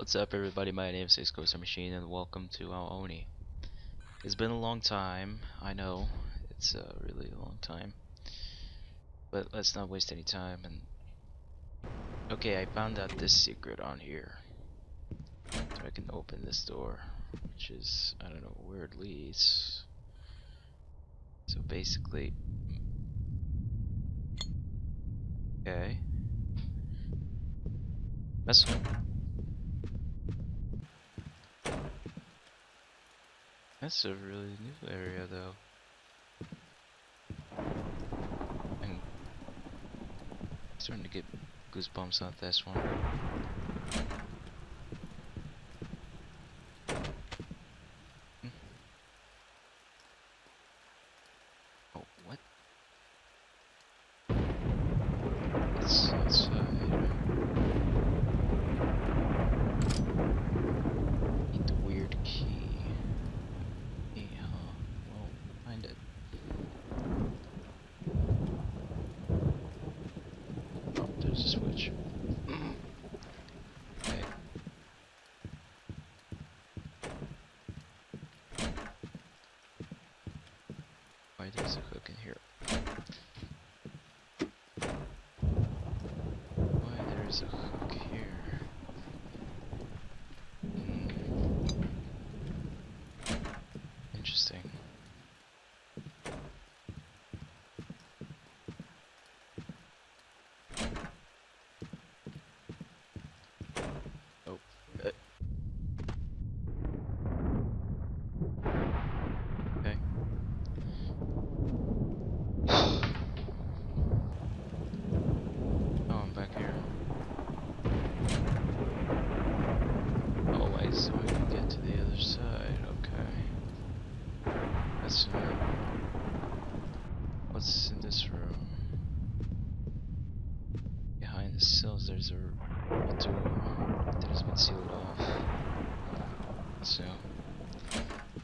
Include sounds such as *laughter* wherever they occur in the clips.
What's up everybody, my name is Cisco Machine and welcome to Ao Oni. It's been a long time, I know, it's a really long time. But let's not waste any time and... Okay, I found out this secret on here. So I can open this door, which is, I don't know where it leads. So basically... Okay. That's That's a really new area though. I'm starting to get goosebumps on this one. There's a hook in here. Why there's a hook here? Hmm. Interesting. there's a, a door that has been sealed off. So,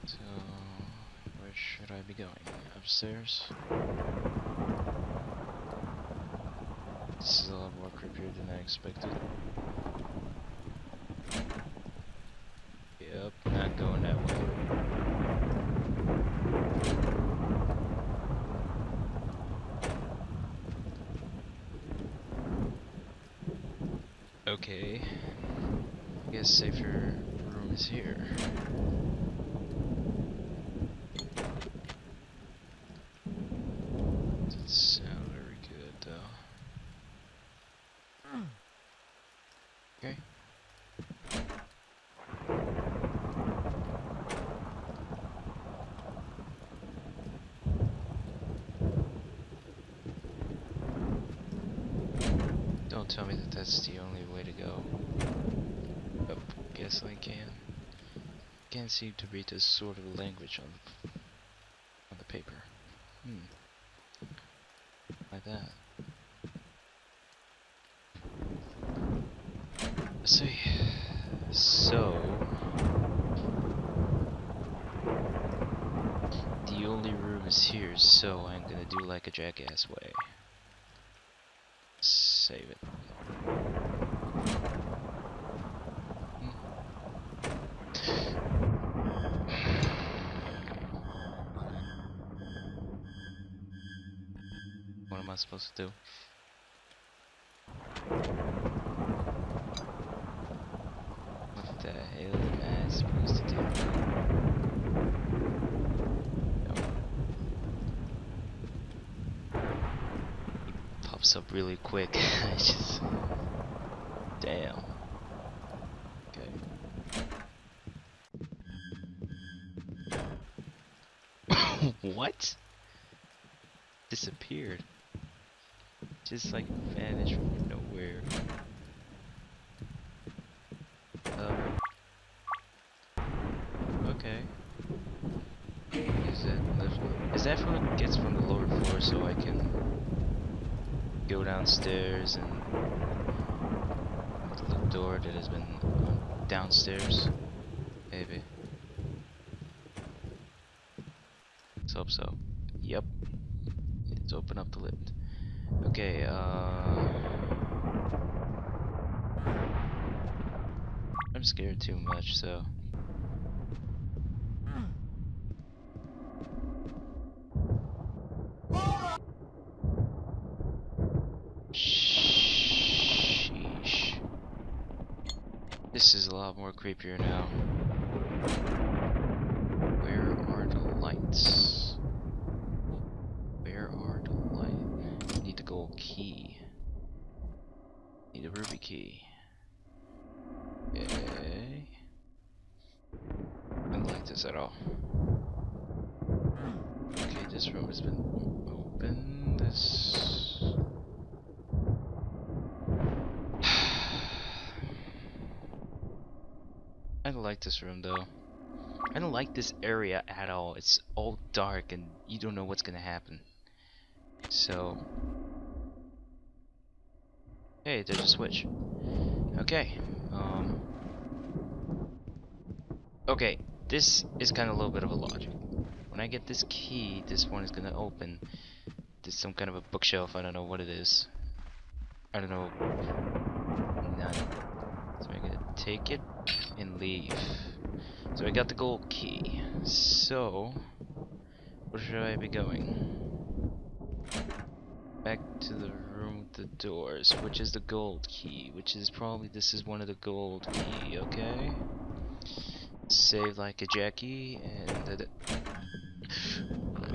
so where should I be going? This is a lot more creepier than I expected. Yep, not going that way. Okay. I guess safer room is here. Doesn't sound very good though. Okay. Don't tell me that that's the only way to go. Oh, guess I can. Can't seem to read this sort of language on the, on the paper. Hmm. Like that. Let's see. So... The only room is here, so I'm gonna do like a jackass way. Save it. Supposed to do? What the hell am I supposed to do? Pops up really quick. *laughs* just damn. Okay. *coughs* what? Disappeared just like vanished from nowhere. Um. Okay. Is that is that from gets from the lower floor so I can go downstairs and the door that has been downstairs? Maybe. Let's hope so. Yep. Let's open up the lift. Okay, uh... I'm scared too much, so. Sheesh. This is a lot more creepier now. Where are the lights? Where are the lights? Need the gold key. Need a ruby key. Okay. I don't like this at all. Okay, this room has been opened. This. I don't like this room though. I don't like this area at all. It's all dark and you don't know what's gonna happen. So. Hey, there's a switch. Okay. Um. Okay, this is kind of a little bit of a logic. When I get this key, this one is gonna open. There's some kind of a bookshelf. I don't know what it is. I don't know. None. So I'm gonna take it and leave. So I got the gold key. So, where should I be going? Back to the room with the doors, which is the gold key, which is probably this is one of the gold key, okay? Save like a Jackie and the,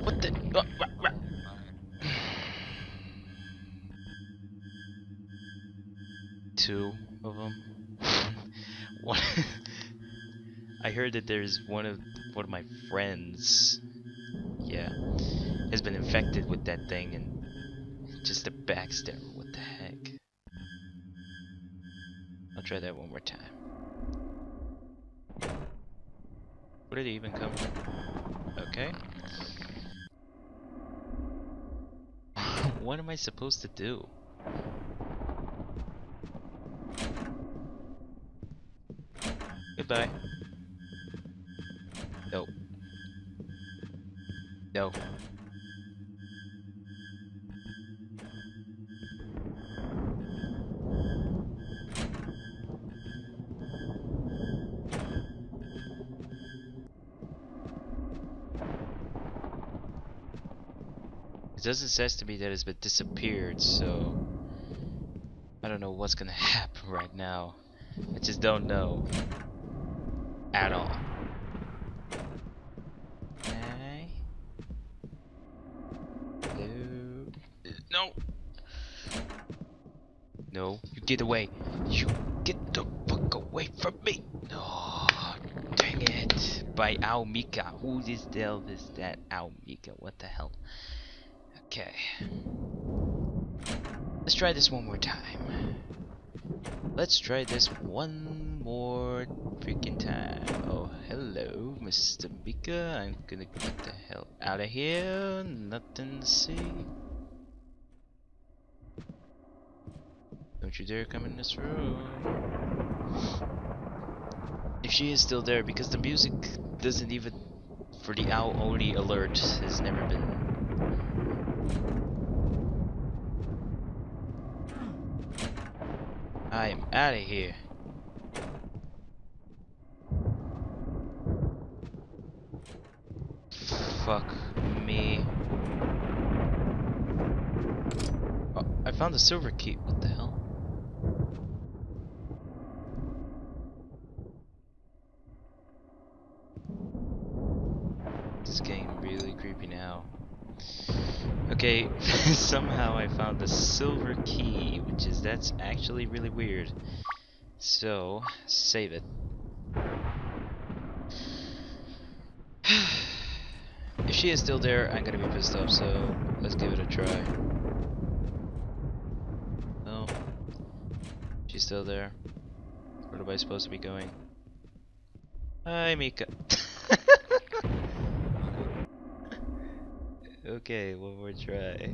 what the uh, two of them. *laughs* I heard that there's one of one of my friends. Yeah, has been infected with that thing and just a backstabber. What the heck? I'll try that one more time. Where did he even come from? Okay. *laughs* what am I supposed to do? Goodbye. No. No. It doesn't says to me that it's been disappeared, so I don't know what's gonna *laughs* happen right now. I just don't know at all. Okay. No. No. No. You get away. You get the fuck away from me. No. Dang it. By Almika. Who is the hell is that Almika? What the hell? Okay. Let's try this one more time. Let's try this one more freaking time. Oh, hello, Mr. Mika. I'm gonna get the hell out of here. Nothing to see. Don't you dare come in this room. If she is still there, because the music doesn't even, for the owl only alert, has never been I am out of here. Fuck me. Oh, I found the silver key. What the hell? This is getting really creepy now. Okay, *laughs* somehow I found the silver key, which is, that's actually really weird. So, save it. *sighs* if she is still there, I'm gonna be pissed off, so let's give it a try. No. She's still there. Where am I supposed to be going? Hi, Mika. *laughs* Okay, one more try. I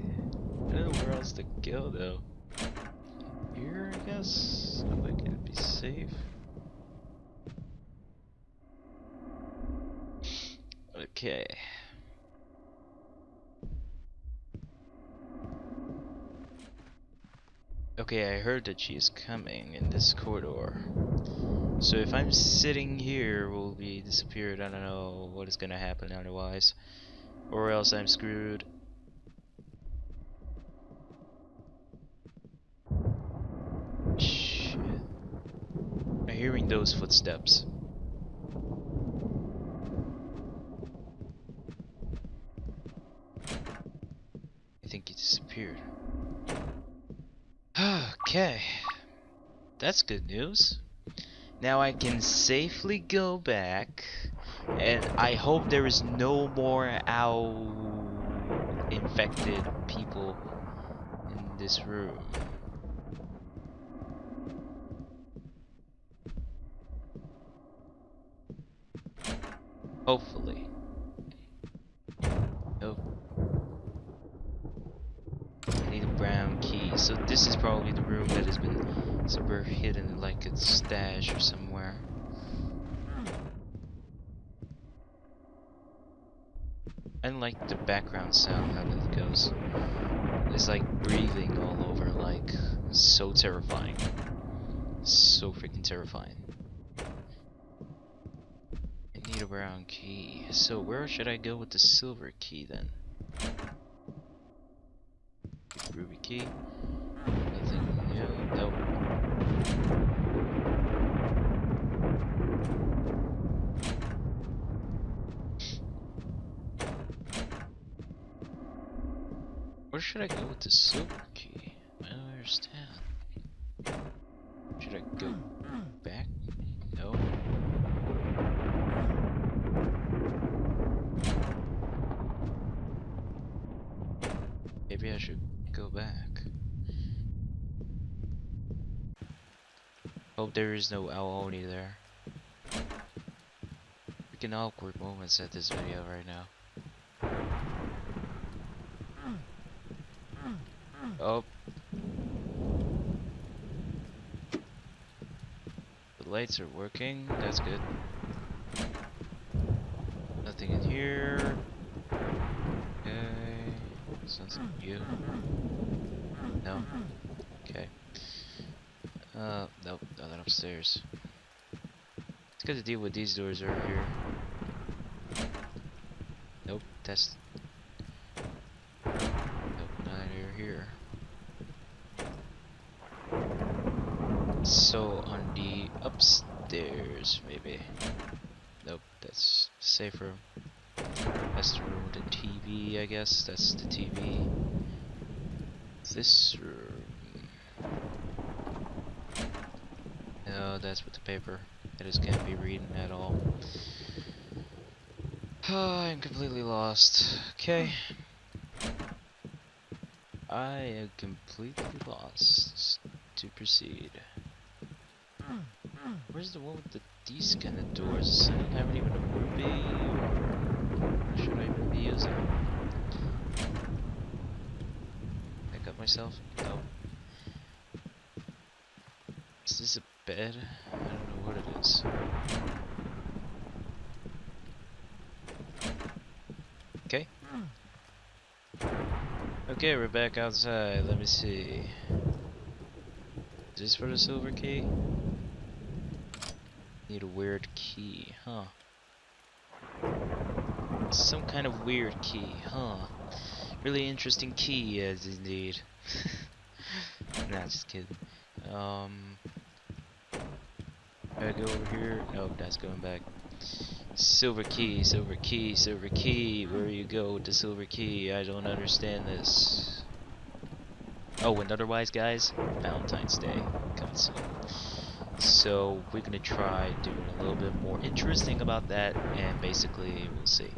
don't know where else to go though. Here, I guess. I can be safe. Okay. Okay, I heard that she is coming in this corridor. So if I'm sitting here, we'll be disappeared. I don't know what is gonna happen otherwise. Or else I'm screwed. Shit. I'm hearing those footsteps. I think he disappeared. Okay. That's good news. Now I can safely go back and I hope there is no more owl infected people in this room. Hopefully. Nope. I need a brown key. So this is probably the room that has been somewhere hidden like a stash or somewhere. I like the background sound how it goes. It's like breathing all over, like so terrifying. So freaking terrifying. I need a brown key. So where should I go with the silver key then? Ruby key. Nothing new. Nope. Where should I go with the silver key? I don't understand. Should I go back? No. Maybe I should go back. Hope there is no Ao Oni there. Freaking awkward moments at this video right now. Oh. The lights are working, that's good. Nothing in here. Okay. Sounds like you. No. Okay. Uh, nope, nothing upstairs. It's good to deal with these doors right here. Nope, that's... Nope, neither here. So on the upstairs, maybe. Nope, that's safe room. That's the room with the Guess. That's the TV. This room. No, that's with the paper. I just can't be reading at all. *sighs* I'm completely lost. Okay. I am completely lost to proceed. Where's the one with the these kind of doors? I don't even a ruby or what should I even be using? I got myself? No. Is this a bed? I don't know what it is. Okay. Okay, we're back outside. Let me see. Is this for the silver key? Need a weird key, huh? Some kind of weird key, huh? Really interesting key, yes indeed. *laughs* nah, just kidding. Um, I go over here. Nope, that's going back. Silver key, silver key, silver key. Where you go with the silver key? I don't understand this. Oh, and otherwise, guys, Valentine's Day coming soon. So we're gonna try doing a little bit more interesting about that, and basically we'll see.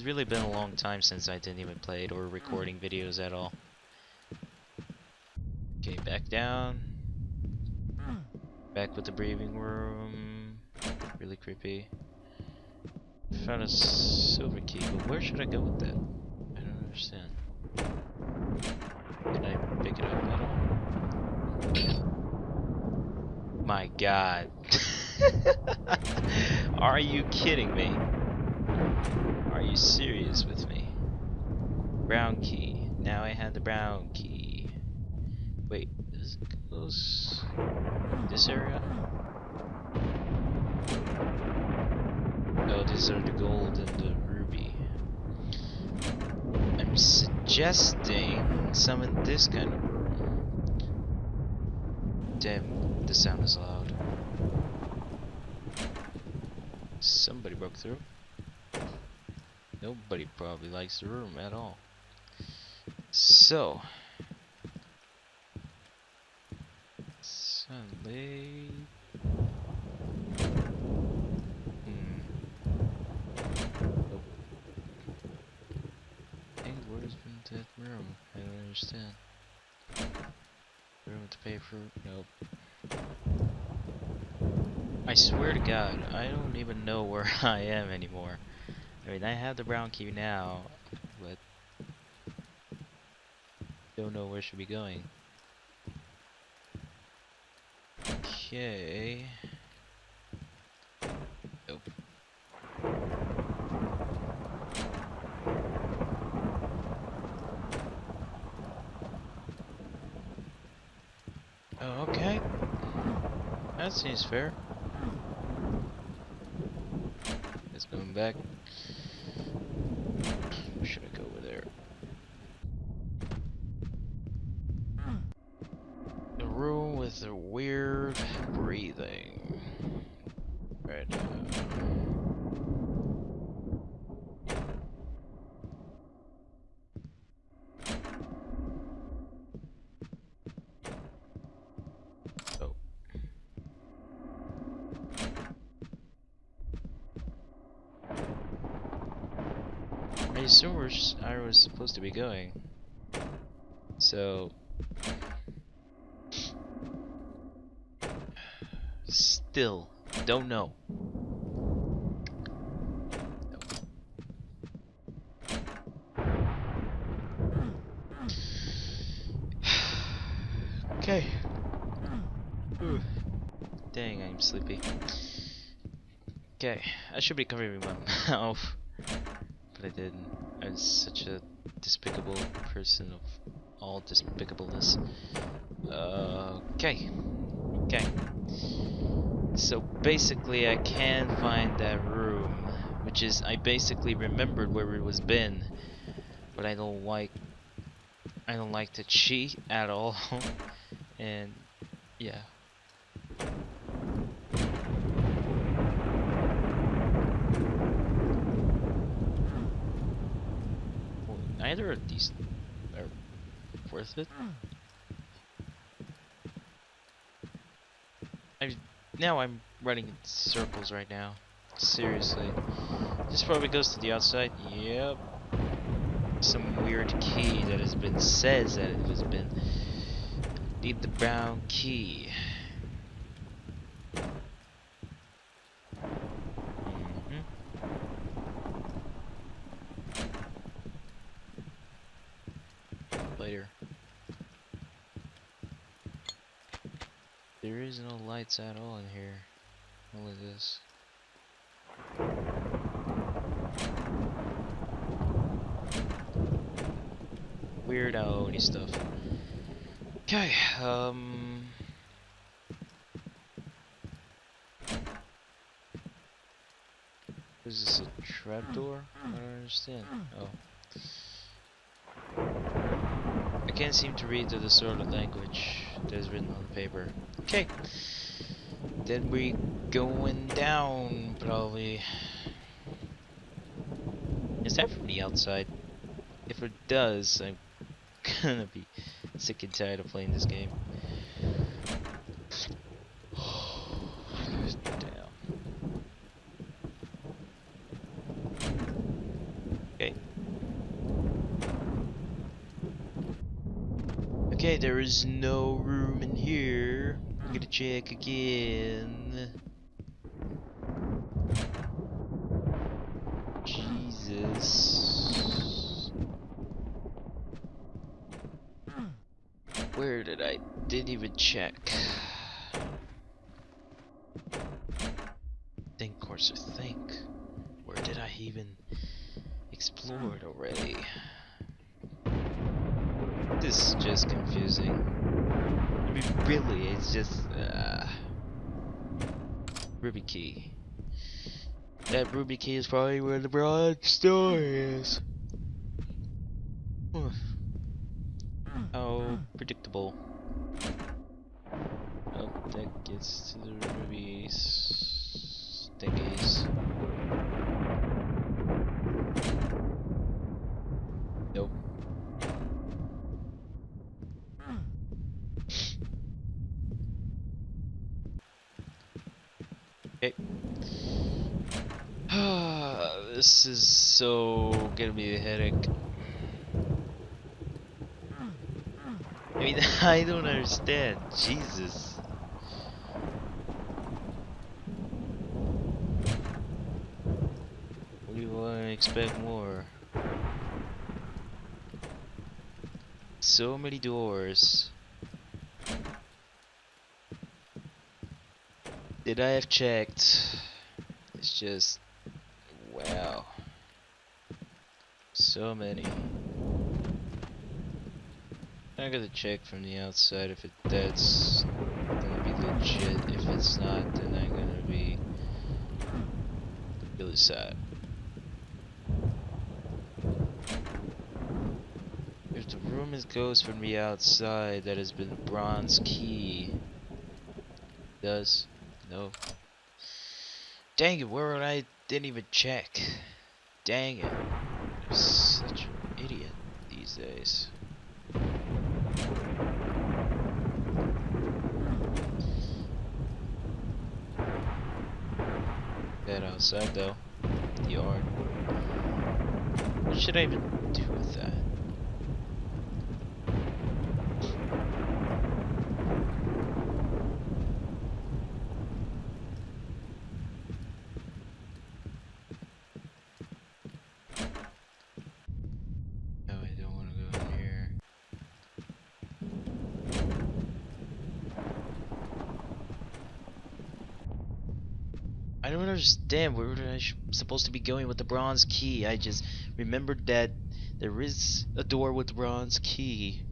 It's really been a long time since I didn't even play it or recording videos at all. Okay, back down. Back with the breathing room. Really creepy. Found a silver key, but where should I go with that? I don't understand. Can I pick it up at all? My god. *laughs* Are you kidding me? Are you serious with me? Brown key. Now I have the brown key. Wait, Does it this area? Oh, these are the gold and the ruby. I'm suggesting some in this kind of room. Damn, the sound is loud. Somebody broke through. Nobody probably likes the room at all. So, Sunday. Hmm. Nope. Hey, where's been that room? I don't understand. Room to pay for? Nope. I swear to God, I don't even know where *laughs* I am anymore. I mean, I have the brown key now, but don't know where should be going. Okay. Nope. Oh, okay. That seems fair. Let's going back. Or should I go over there? The room with the weird breathing. Right now. Oh. I assume where s- I was supposed to be going. So. Still, don't know. okay. Ooh. Dang, I'm sleepy. Okay, I should be covering my *laughs* mouth, but I didn't. I'm such a despicable person of all despicableness. Okay. Okay. So basically, I can find that room, which is I basically remembered where it was been, but I don't like. I don't like to cheat at all, *laughs* and yeah. Well, neither of these are worth it. Hmm. I now I'm running in circles right now. Seriously. This probably goes to the outside. Yep. Some weird key that has been says that it has been. Need the brown key. Mhm. Later. There is no lights at all in here. Only this. Weird Oni stuff. Okay, um. Is this a trapdoor? I don't understand. Oh. I can't seem to read the sort of language that is written on the paper. Okay. Then we going down, probably. Is that from the outside? If it does, I'm gonna be sick and tired of playing this game. Okay. Okay, there is no room in here. I'm gonna check again. Jesus. Where did I didn't even check? Think, Corsair, think. Where did I even explore it already? This is just confusing. I mean, really, it's just uh, Ruby Key. That Ruby Key is probably where the broad store is. How predictable. Oh, that gets to the rubies thingies. Nope. Okay. This is so gonna be a headache. I mean, *laughs* I don't understand. Jesus. Want to expect more? So many doors. Did I have checked? It's just wow. So many. I gotta check from the outside if it that's gonna be legit. If it's not, then I'm gonna be really sad. If the room is goes from the outside, that has been bronze key. Does no. Dang it! Where would I didn't even check? Dang it! I'm such an idiot these days. That outside though, the yard. What should I even do with that? No, I don't want to go in here. I don't understand where I supposed to be going with the bronze key. I just remembered that there is a door with the bronze key.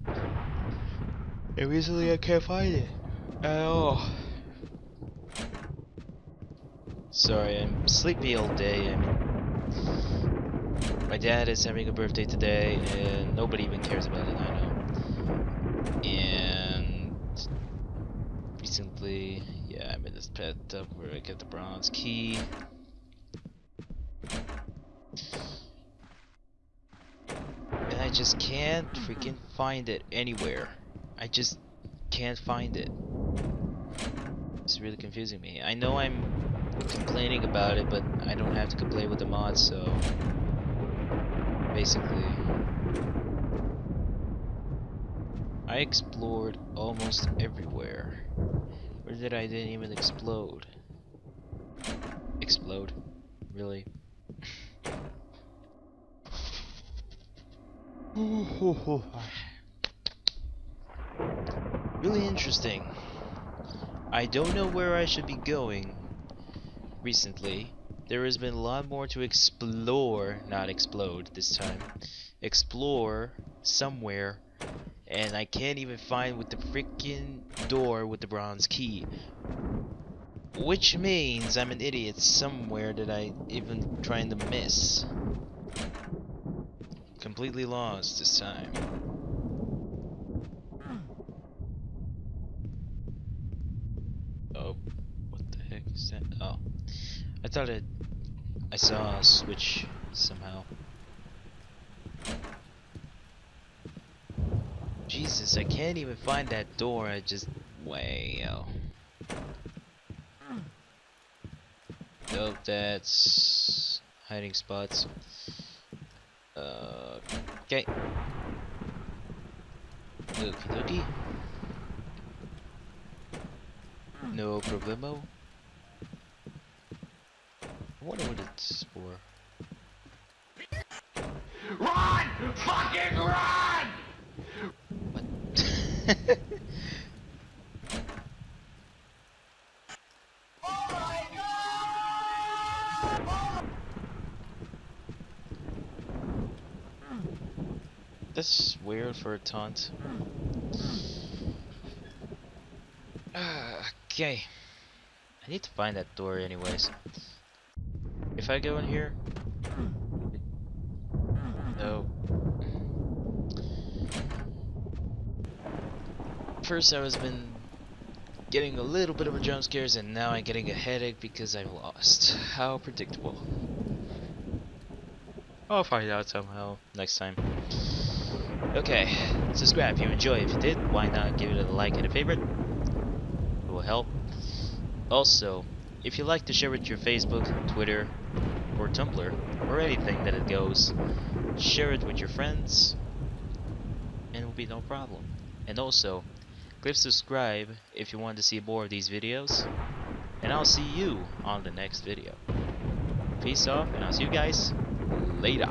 And recently I can't find it at all. Sorry, I'm sleepy all day. I mean, my dad is having a birthday today, and nobody even cares about it. I know. And recently, yeah, I'm in this pet up where I get the bronze key. And I just can't freaking find it anywhere. I just can't find it. It's really confusing me. I know I'm complaining about it, but I don't have to complain with the mods, so basically I explored almost everywhere. Where did I didn't even explode? Explode? Really? *sighs* really interesting. I don't know where I should be going recently. There has been a lot more to explore, not explode this time. Explore somewhere and I can't even find with the freaking door with the bronze key. Which means I'm an idiot somewhere that I even trying to miss. Completely lost this time. Oh, what the heck is that? Oh, I thought it. I saw a switch somehow. Jesus, I can't even find that door. I just wow. Nope, that's hiding spots. Uh, okay. Okie dokie. No problemo. I wonder what it's for. Run! Fucking run! *laughs* That's weird for a taunt. *sighs* Okay. I need to find that door anyways. If I go in here... No. First I was been getting a little bit of a jump scares and now I'm getting a headache because I lost. How predictable. I'll find out somehow next time. Okay, subscribe if you enjoy. If you did, why not give it a like and a favorite? It will help. Also, if you like to share with your Facebook, Twitter, or Tumblr, or anything that it goes, share it with your friends, and it will be no problem. And also, click subscribe if you want to see more of these videos, and I'll see you on the next video. Peace off, and I'll see you guys later.